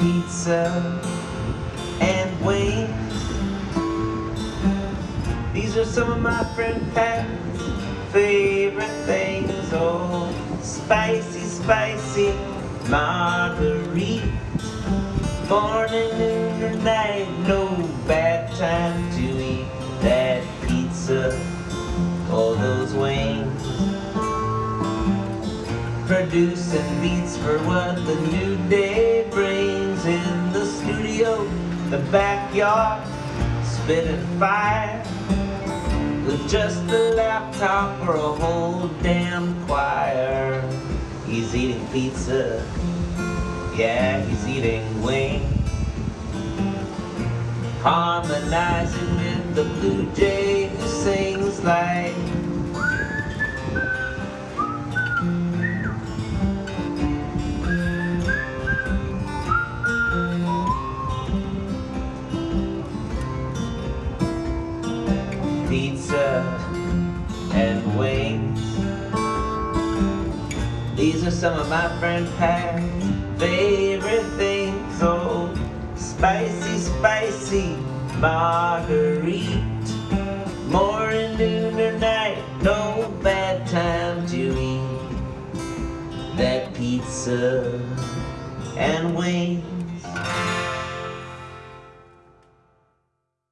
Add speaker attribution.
Speaker 1: pizza and wings. These are some of my friend Pat's favorite things. Oh, spicy, spicy margarita. Morning, noon, or night, no bad time to eat that pizza or those wings. Producing beats for what the new day the backyard, spitting fire with just a laptop or a whole damn choir. He's eating pizza, yeah, he's eating wings. Harmonizing with the blue jay who sings like pizza and wings. These are some of my friend Pat's favorite things. Oh, spicy, spicy marguerite. Morning, noon, or night, no bad time to eat that pizza and wings.